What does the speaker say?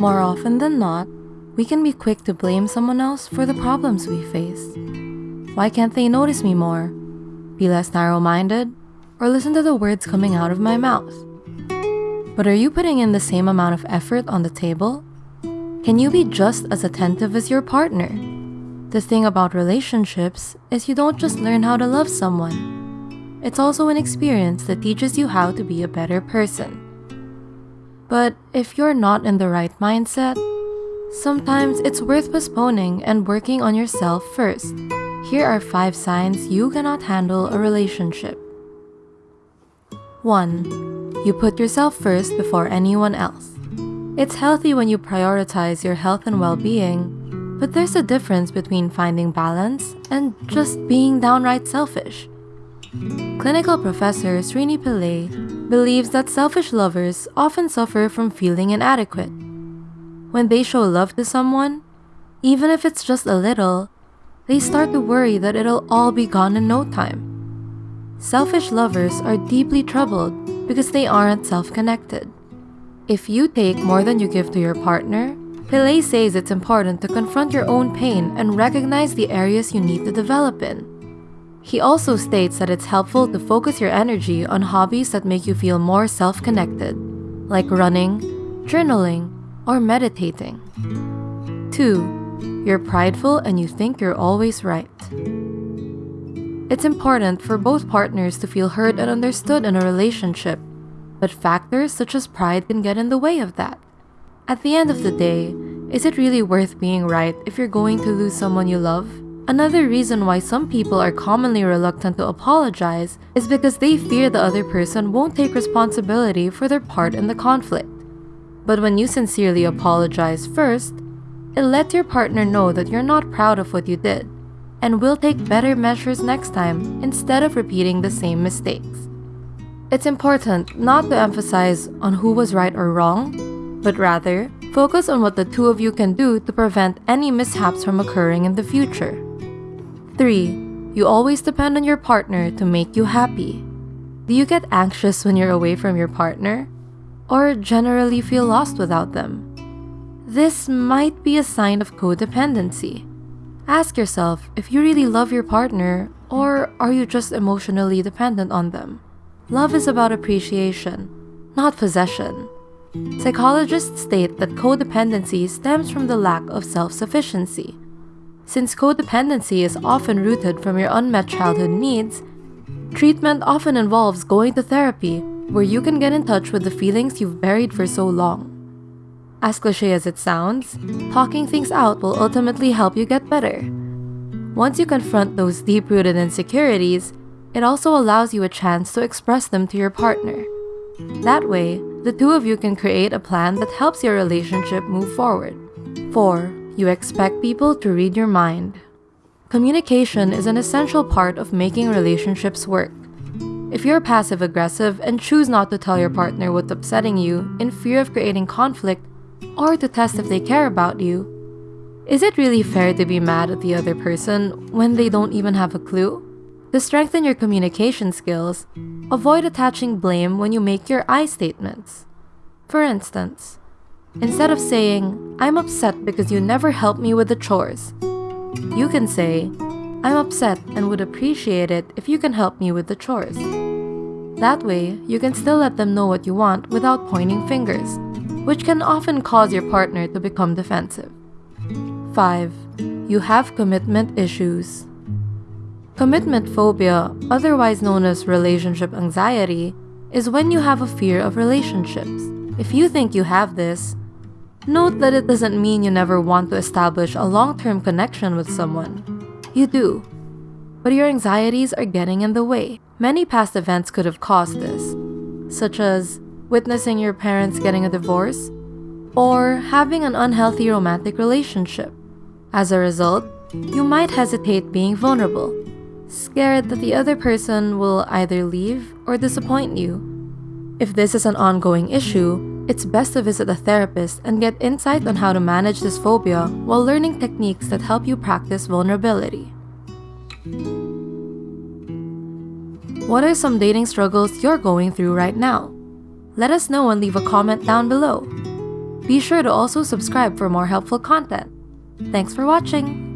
More often than not, we can be quick to blame someone else for the problems we face. Why can't they notice me more? Be less narrow minded? Or listen to the words coming out of my mouth? But are you putting in the same amount of effort on the table? Can you be just as attentive as your partner? The thing about relationships is you don't just learn how to love someone. It's also an experience that teaches you how to be a better person. But if you're not in the right mindset, sometimes it's worth postponing and working on yourself first. Here are 5 signs you cannot handle a relationship. 1. You put yourself first before anyone else. It's healthy when you prioritize your health and well-being, but there's a difference between finding balance and just being downright selfish. Clinical professor Srini Pillay believes that selfish lovers often suffer from feeling inadequate. When they show love to someone, even if it's just a little, they start to worry that it'll all be gone in no time. Selfish lovers are deeply troubled because they aren't self-connected. If you take more than you give to your partner, Pillay says it's important to confront your own pain and recognize the areas you need to develop in. He also states that it's helpful to focus your energy on hobbies that make you feel more self-connected, like running, journaling, or meditating. 2. You're prideful and you think you're always right. It's important for both partners to feel heard and understood in a relationship, but factors such as pride can get in the way of that. At the end of the day, is it really worth being right if you're going to lose someone you love? Another reason why some people are commonly reluctant to apologize is because they fear the other person won't take responsibility for their part in the conflict. But when you sincerely apologize first, it let your partner know that you're not proud of what you did and will take better measures next time instead of repeating the same mistakes. It's important not to emphasize on who was right or wrong, but rather focus on what the two of you can do to prevent any mishaps from occurring in the future. 3. You always depend on your partner to make you happy. Do you get anxious when you're away from your partner? Or generally feel lost without them? This might be a sign of codependency. Ask yourself if you really love your partner or are you just emotionally dependent on them? Love is about appreciation, not possession. Psychologists state that codependency stems from the lack of self-sufficiency. Since codependency is often rooted from your unmet childhood needs, treatment often involves going to therapy where you can get in touch with the feelings you've buried for so long. As cliche as it sounds, talking things out will ultimately help you get better. Once you confront those deep-rooted insecurities, it also allows you a chance to express them to your partner. That way, the two of you can create a plan that helps your relationship move forward. 4. You expect people to read your mind. Communication is an essential part of making relationships work. If you're passive-aggressive and choose not to tell your partner what's upsetting you in fear of creating conflict, or to test if they care about you. Is it really fair to be mad at the other person when they don't even have a clue? To strengthen your communication skills, avoid attaching blame when you make your I statements. For instance, instead of saying, I'm upset because you never help me with the chores, you can say, I'm upset and would appreciate it if you can help me with the chores. That way, you can still let them know what you want without pointing fingers which can often cause your partner to become defensive. 5. You have commitment issues. Commitment phobia, otherwise known as relationship anxiety, is when you have a fear of relationships. If you think you have this, note that it doesn't mean you never want to establish a long-term connection with someone. You do. But your anxieties are getting in the way. Many past events could have caused this, such as witnessing your parents getting a divorce, or having an unhealthy romantic relationship. As a result, you might hesitate being vulnerable, scared that the other person will either leave or disappoint you. If this is an ongoing issue, it's best to visit a therapist and get insight on how to manage this phobia while learning techniques that help you practice vulnerability. What are some dating struggles you're going through right now? Let us know and leave a comment down below. Be sure to also subscribe for more helpful content. Thanks for watching!